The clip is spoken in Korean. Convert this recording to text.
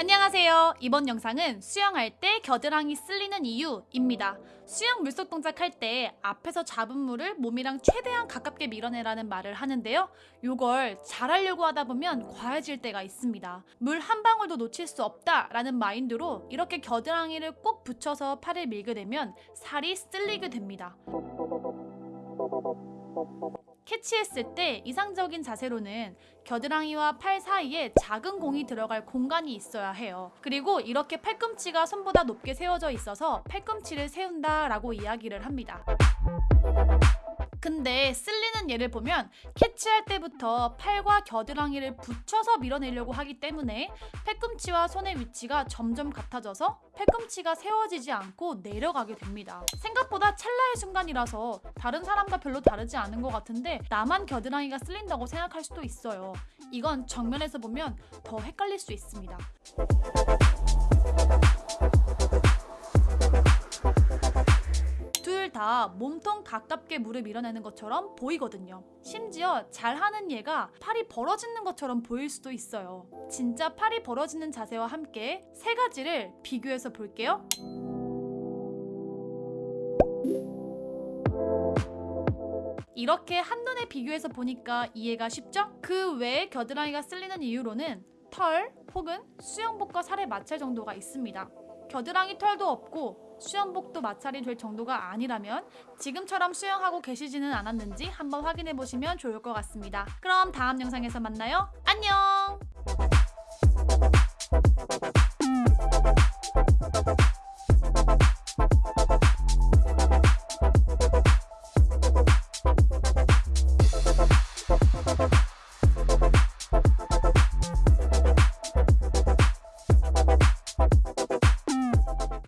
안녕하세요. 이번 영상은 수영할 때 겨드랑이 쓸리는 이유입니다. 수영 물속 동작할 때 앞에서 잡은 물을 몸이랑 최대한 가깝게 밀어내라는 말을 하는데요. 요걸 잘하려고 하다 보면 과해질 때가 있습니다. 물 한 방울도 놓칠 수 없다라는 마인드로 이렇게 겨드랑이를 꼭 붙여서 팔을 밀게 되면 살이 쓸리게 됩니다. 캐치했을 때 이상적인 자세로는 겨드랑이와 팔 사이에 작은 공이 들어갈 공간이 있어야 해요. 그리고 이렇게 팔꿈치가 손보다 높게 세워져 있어서 팔꿈치를 세운다 라고 이야기를 합니다. 근데 쓸리는 예를 보면 캐치할 때부터 팔과 겨드랑이를 붙여서 밀어내려고 하기 때문에 팔꿈치와 손의 위치가 점점 같아져서 팔꿈치가 세워지지 않고 내려가게 됩니다. 생각보다 찰나의 순간이라서 다른 사람과 별로 다르지 않은 것 같은데 나만 겨드랑이가 쓸린다고 생각할 수도 있어요. 이건 정면에서 보면 더 헷갈릴 수 있습니다. 다 몸통 가깝게 물을 밀어내는 것처럼 보이거든요. 심지어 잘하는 얘가 팔이 벌어지는 것처럼 보일 수도 있어요. 진짜 팔이 벌어지는 자세와 함께 세 가지를 비교해서 볼게요. 이렇게 한눈에 비교해서 보니까 이해가 쉽죠? 그 외에 겨드랑이가 쓸리는 이유로는 털 혹은 수영복과 살의 마찰 정도가 있습니다. 겨드랑이 털도 없고 수영복도 마찰이 될 정도가 아니라면 지금처럼 수영하고 계시지는 않았는지 한번 확인해 보시면 좋을 것 같습니다. 그럼 다음 영상에서 만나요. 안녕!